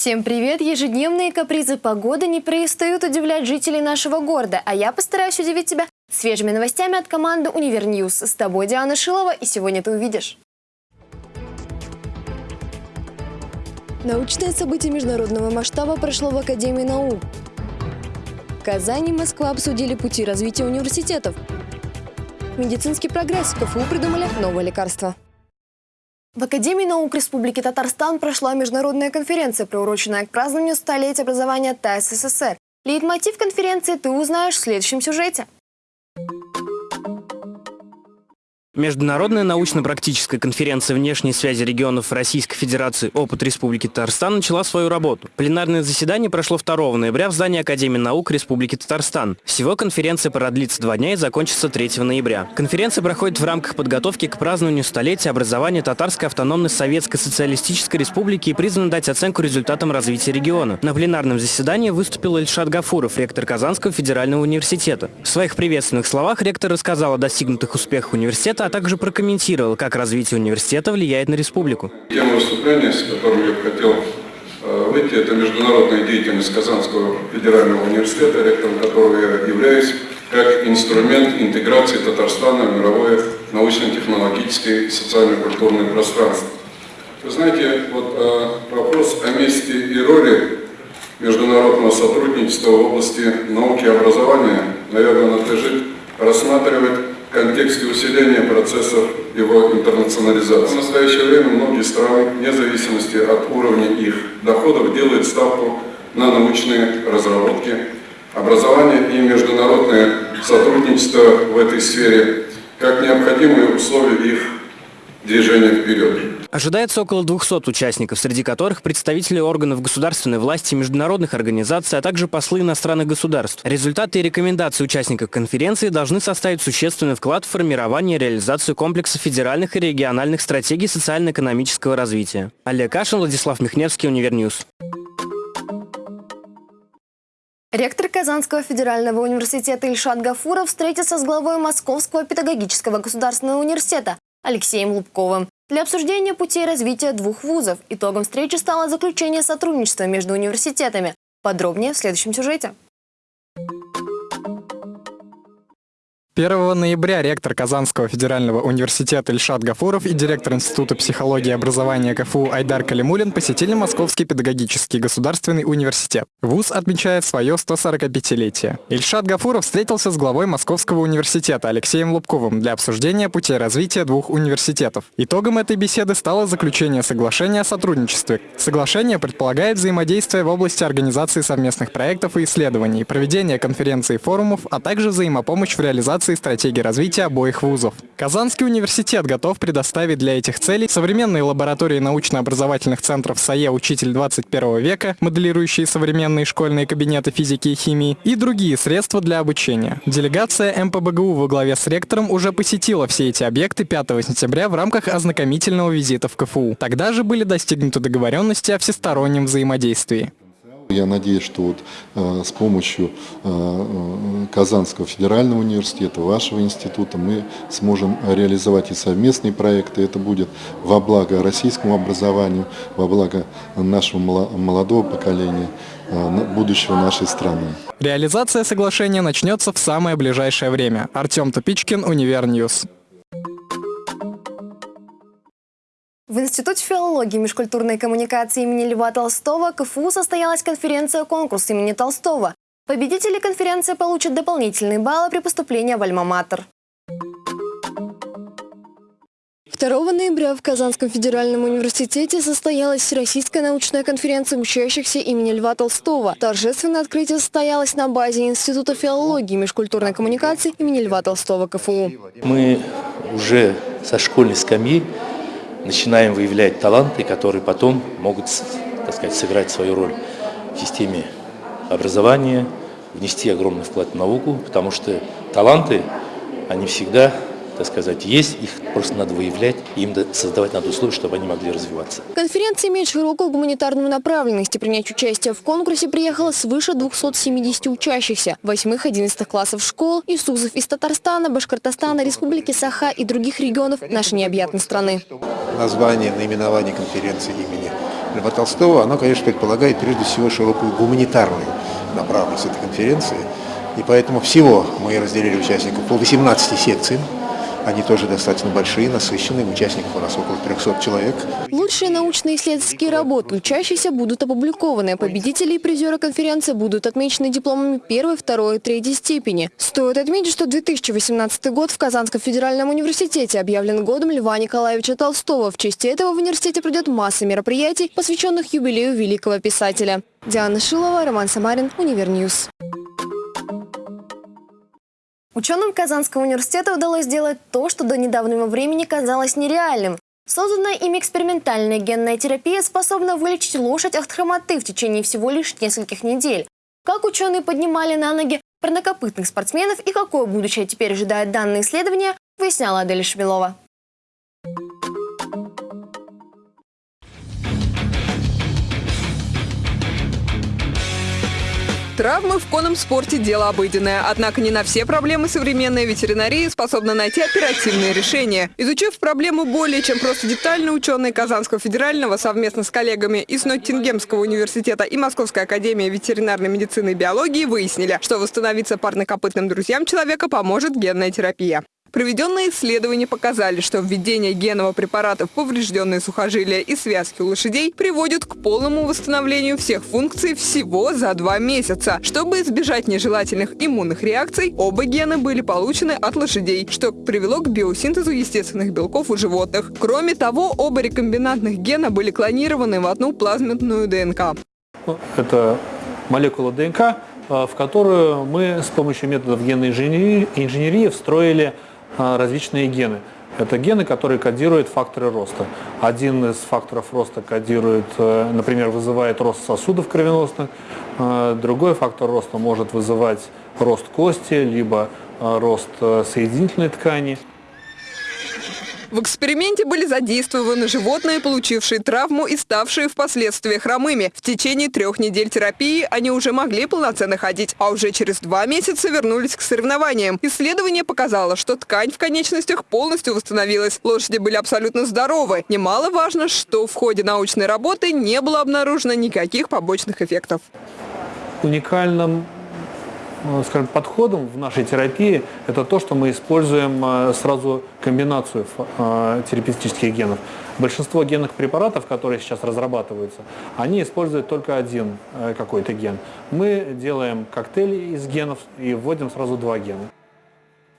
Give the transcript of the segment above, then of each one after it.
Всем привет! Ежедневные капризы погоды не перестают удивлять жителей нашего города, а я постараюсь удивить тебя свежими новостями от команды Univer News. С тобой Диана Шилова, и сегодня ты увидишь. Научное событие международного масштаба прошло в Академии наук. Казань и Москва обсудили пути развития университетов. Медицинский прогресс. КФУ придумали новое лекарство. В Академии наук Республики Татарстан прошла международная конференция, приуроченная к празднованию столетия образования ТАСС СССР. Лейтмотив конференции ты узнаешь в следующем сюжете. Международная научно-практическая конференция внешней связи регионов Российской Федерации «Опыт Республики Татарстан» начала свою работу. Пленарное заседание прошло 2 ноября в здании Академии наук Республики Татарстан. Всего конференция продлится два дня и закончится 3 ноября. Конференция проходит в рамках подготовки к празднованию столетия образования Татарской автономной Советской Социалистической Республики и призвана дать оценку результатам развития региона. На пленарном заседании выступил Ильшат Гафуров, ректор Казанского федерального университета. В своих приветственных словах ректор рассказал о достигнутых успехах университета, также прокомментировал, как развитие университета влияет на республику. Тема выступления, с которым я хотел э, выйти, это международная деятельность Казанского федерального университета, ректором которого я являюсь, как инструмент интеграции Татарстана в мировое научно-технологическое и социально-культурное пространство. Вы знаете, вот э, вопрос о месте и роли международного сотрудничества в области науки и образования, наверное, надлежит рассматривать контексте усиления процессов его интернационализации. В настоящее время многие страны, вне зависимости от уровня их доходов, делают ставку на научные разработки, образование и международное сотрудничество в этой сфере как необходимые условия их движения вперед. Ожидается около 200 участников, среди которых представители органов государственной власти, международных организаций, а также послы иностранных государств. Результаты и рекомендации участников конференции должны составить существенный вклад в формирование и реализацию комплекса федеральных и региональных стратегий социально-экономического развития. Олег Кашин, Владислав Михневский, Univer News. Ректор Казанского федерального университета Ильшат Гафуров встретился с главой Московского педагогического государственного университета Алексеем Лубковым для обсуждения путей развития двух вузов. Итогом встречи стало заключение сотрудничества между университетами. Подробнее в следующем сюжете. 1 ноября ректор Казанского федерального университета Ильшат Гафуров и директор Института психологии и образования КФУ Айдар Калимулин посетили Московский педагогический государственный университет. ВУЗ отмечает свое 145-летие. Ильшат Гафуров встретился с главой Московского университета Алексеем Лубковым для обсуждения путей развития двух университетов. Итогом этой беседы стало заключение соглашения о сотрудничестве. Соглашение предполагает взаимодействие в области организации совместных проектов и исследований, проведения конференций и форумов, а также взаимопомощь в реализации реализации стратегии развития обоих вузов. Казанский университет готов предоставить для этих целей современные лаборатории научно-образовательных центров САЕ «Учитель 21 века», моделирующие современные школьные кабинеты физики и химии, и другие средства для обучения. Делегация МПБГУ во главе с ректором уже посетила все эти объекты 5 сентября в рамках ознакомительного визита в КФУ. Тогда же были достигнуты договоренности о всестороннем взаимодействии. Я надеюсь, что вот э, с помощью э, э, Казанского федерального университета, вашего института мы сможем реализовать и совместные проекты. Это будет во благо российскому образованию, во благо нашего молодого поколения, будущего нашей страны. Реализация соглашения начнется в самое ближайшее время. Артем Тупичкин, Univer News. В Институте филологии и межкультурной коммуникации имени Льва Толстого КФУ состоялась конференция-конкурс имени Толстого. Победители конференции получат дополнительные баллы при поступлении в Альма-Матер. 2 ноября в Казанском федеральном университете состоялась Всероссийская научная конференция учащихся имени Льва Толстого. Торжественное открытие состоялось на базе Института филологии и межкультурной коммуникации имени Льва Толстого КФУ. Мы уже со школьной скамьи начинаем выявлять таланты, которые потом могут, так сказать, сыграть свою роль в системе образования, внести огромный вклад в науку, потому что таланты, они всегда, так сказать, есть, их просто надо выявлять, и им создавать надо условия, чтобы они могли развиваться. Конференция имеет широкую гуманитарную направленность. И принять участие в конкурсе приехало свыше 270 учащихся, 8-11 классов школ, ИСУЗов из Татарстана, Башкортостана, Республики Саха и других регионов нашей необъятной страны. Название, наименование конференции имени Льва Толстого, оно, конечно, предполагает прежде всего широкую гуманитарную направленность этой конференции. И поэтому всего мы разделили участников по 18 секциям. Они тоже достаточно большие, насыщенные. Участников у нас около 300 человек. Лучшие научно-исследовательские работы учащиеся будут опубликованы. Победители и призеры конференции будут отмечены дипломами первой, второй и третьей степени. Стоит отметить, что 2018 год в Казанском федеральном университете объявлен годом Льва Николаевича Толстого. В честь этого в университете пройдет масса мероприятий, посвященных юбилею великого писателя. Диана Шилова, Роман Самарин, Univer News. Ученым Казанского университета удалось сделать то, что до недавнего времени казалось нереальным. Созданная ими экспериментальная генная терапия способна вылечить лошадь от хромоты в течение всего лишь нескольких недель. Как ученые поднимали на ноги парнокопытных спортсменов и какое будущее теперь ожидает данное исследование, выясняла Адель Шмелова. Травмы в конном спорте – дело обыденное. Однако не на все проблемы современная ветеринария способна найти оперативные решения. Изучив проблему более чем просто детально, ученые Казанского федерального совместно с коллегами из Ноттингемского университета и Московской академии ветеринарной медицины и биологии выяснили, что восстановиться парнокопытным друзьям человека поможет генная терапия. Проведенные исследования показали, что введение генного препарата в поврежденные сухожилия и связки у лошадей приводит к полному восстановлению всех функций всего за два месяца. Чтобы избежать нежелательных иммунных реакций, оба гена были получены от лошадей, что привело к биосинтезу естественных белков у животных. Кроме того, оба рекомбинантных гена были клонированы в одну плазменную ДНК. Это молекула ДНК, э, в которую мы с помощью методов генной инженерии, инженерии встроили а, различные гены. Это гены, которые кодируют факторы роста. Один из факторов роста кодирует, э, например, вызывает рост сосудов кровеносных, э, другой фактор роста может вызывать рост кости, либо э, рост соединительной ткани. В эксперименте были задействованы животные, получившие травму и ставшие впоследствии хромыми. В течение трех недель терапии они уже могли полноценно ходить, а уже через два месяца вернулись к соревнованиям. Исследование показало, что ткань в конечностях полностью восстановилась. Лошади были абсолютно здоровы. Немаловажно, что в ходе научной работы не было обнаружено никаких побочных эффектов. Уникальным скажем, подходом в нашей терапии это то, что мы используем э, сразу комбинацию э, терапевтических генов. Большинство генных препаратов, которые сейчас разрабатываются, они используют только один какой-то ген. Мы делаем коктейль из генов и вводим сразу два гена.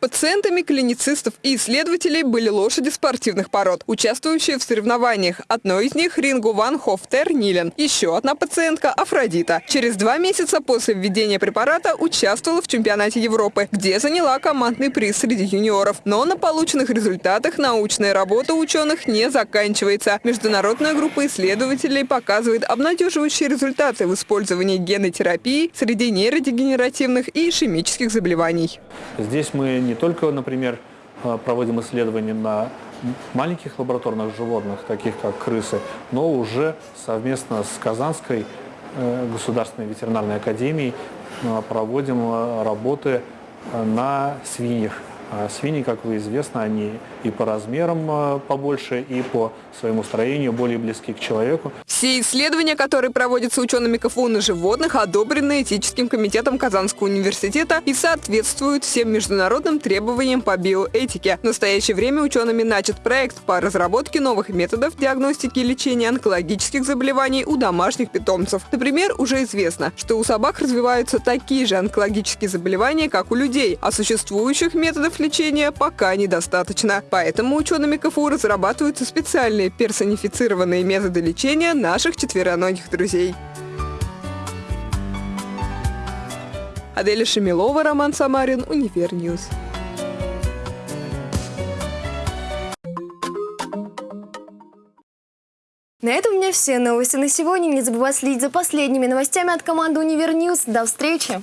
Пациентами клиницистов и исследователей были лошади спортивных пород, участвующие в соревнованиях. Одной из них – Рингу Ван Хофтер Нилен. Еще одна пациентка – Афродита. Через два месяца после введения препарата участвовала в чемпионате Европы, где заняла командный приз среди юниоров. Но на полученных результатах научная работа ученых не заканчивается. Международная группа исследователей показывает обнадеживающие результаты в использовании генной терапии среди нейродегенеративных и ишемических заболеваний. Здесь мы не только, например, э, проводим исследования на маленьких лабораторных животных, таких как крысы, но уже совместно с Казанской э, государственной ветеринарной академией э, проводим работы на свиньях. А свиньи, как вы известно, они и по размерам а, побольше, и по своему строению более близки к человеку. Все исследования, которые проводятся учеными КФУ на животных, одобрены этическим комитетом Казанского университета и соответствуют всем международным требованиям по биоэтике. В настоящее время учеными начат проект по разработке новых методов диагностики и лечения онкологических заболеваний у домашних питомцев. Например, уже известно, что у собак развиваются такие же онкологические заболевания, как у людей, а существующих методов лечения пока недостаточно. Поэтому учеными КФУ разрабатываются специальные персонифицированные методы лечения наших четвероногих друзей. Аделя Шемилова, Роман Самарин, Univer News. На этом у меня все новости на сегодня. Не забывай следить за последними новостями от команды Univer News. До встречи!